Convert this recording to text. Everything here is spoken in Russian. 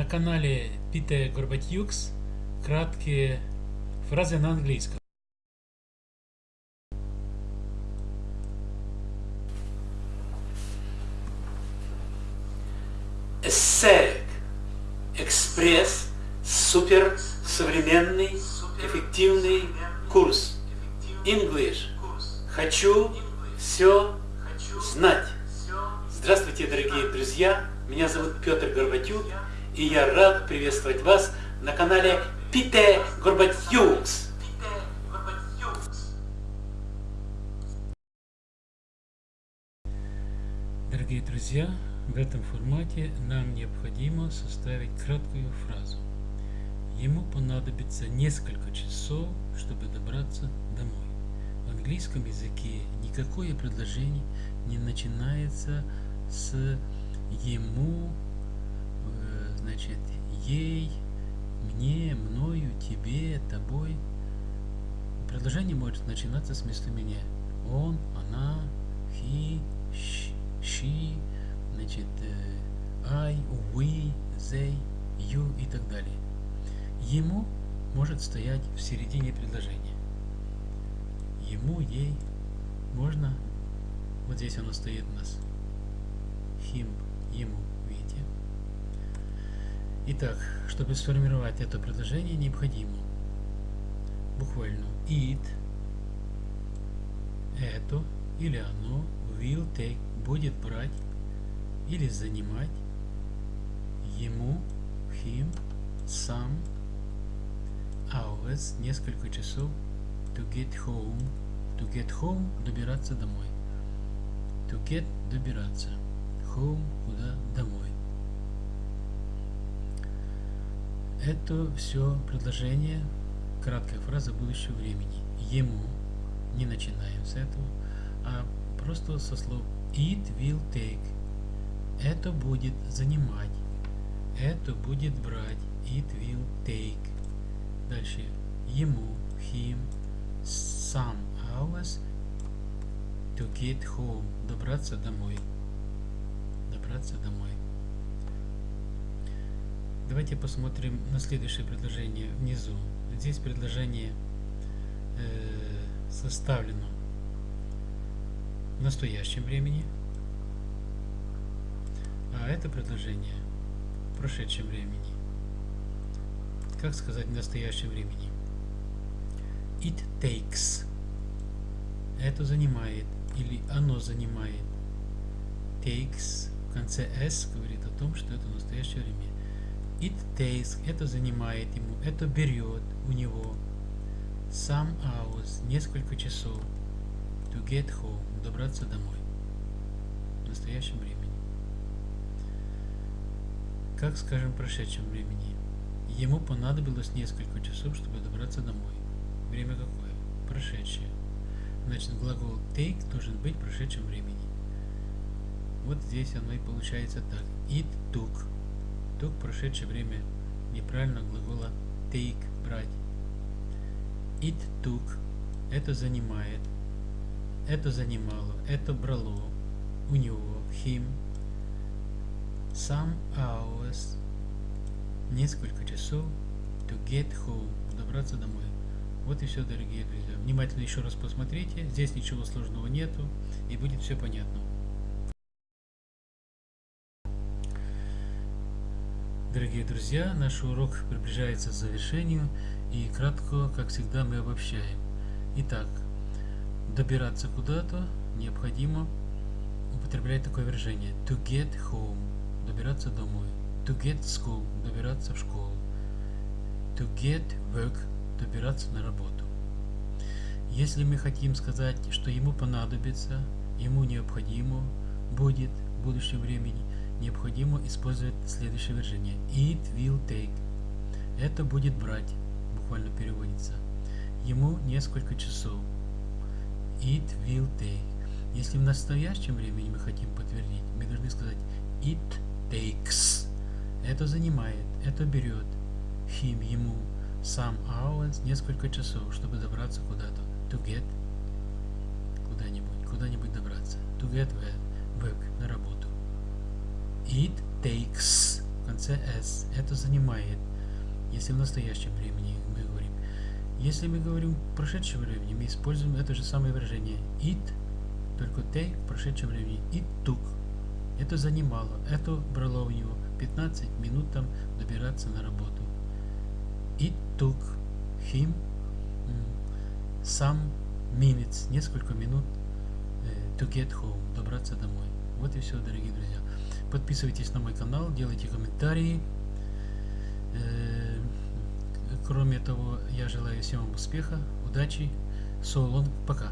На канале Пите Горбатюкс краткие фразы на английском. Aesthetic. Экспресс. Супер. Современный. Эффективный курс. English. Хочу все знать. Здравствуйте, дорогие друзья! Меня зовут Петр Горбатюк, и я рад приветствовать вас на канале Пите Горбатюкс. Дорогие друзья, в этом формате нам необходимо составить краткую фразу. Ему понадобится несколько часов, чтобы добраться домой. В английском языке никакое предложение не начинается с ему, значит, ей, мне, мною, тебе, тобой. Предложение может начинаться с местоимения он, она, he, she, значит, э, I, we, they, you и так далее. Ему может стоять в середине предложения. Ему, ей, можно, вот здесь оно стоит у нас, him, ему. Итак, чтобы сформировать это предложение, необходимо буквально it, это или оно, will take, будет брать или занимать ему, him, some, hours, несколько часов, to get home, to get home, добираться домой, to get, добираться, home, куда, домой. Это все предложение, краткая фраза будущего времени. Ему, не начинаем с этого, а просто со слов it will take. Это будет занимать. Это будет брать. It will take. Дальше. Ему, him, some hours to get home. Добраться домой. Добраться домой. Давайте посмотрим на следующее предложение внизу. Здесь предложение э, составлено в настоящем времени, а это предложение в прошедшем времени. Как сказать в настоящем времени? It takes. Это занимает или оно занимает. Takes в конце s говорит о том, что это настоящее время. It takes, это занимает ему, это берет у него some hours, несколько часов to get home, добраться домой в настоящем времени. Как скажем в прошедшем времени? Ему понадобилось несколько часов, чтобы добраться домой. Время какое? Прошедшее. Значит, глагол take должен быть в прошедшем времени. Вот здесь оно и получается так. It took Took прошедшее время неправильно глагола take – брать. It took – это занимает, это занимало, это брало у него, him, some hours, несколько часов, to get home, добраться домой. Вот и все, дорогие друзья. Внимательно еще раз посмотрите, здесь ничего сложного нету, и будет все понятно. Дорогие друзья, наш урок приближается к завершению и кратко, как всегда, мы обобщаем. Итак, добираться куда-то необходимо употреблять такое выражение to get home, добираться домой, to get school, добираться в школу, to get work, добираться на работу. Если мы хотим сказать, что ему понадобится, ему необходимо будет в будущем времени, необходимо использовать следующее выражение. It will take. Это будет брать, буквально переводится. Ему несколько часов. It will take. Если в настоящем времени мы хотим подтвердить, мы должны сказать it takes. Это занимает, это берет. Him, ему, some hours, несколько часов, чтобы добраться куда-то. To get куда-нибудь, куда-нибудь добраться. To get work, на работу. It takes в конце CS. Это занимает. Если в настоящем времени мы говорим. Если мы говорим прошедшем времени, мы используем это же самое выражение it, только they в прошедшем времени. It took. Это занимало. Это брало у него 15 минут там добираться на работу. It took him some minutes, несколько минут to get home, добраться домой. Вот и все, дорогие друзья. Подписывайтесь на мой канал, делайте комментарии. Кроме того, я желаю всем успеха, удачи. So пока.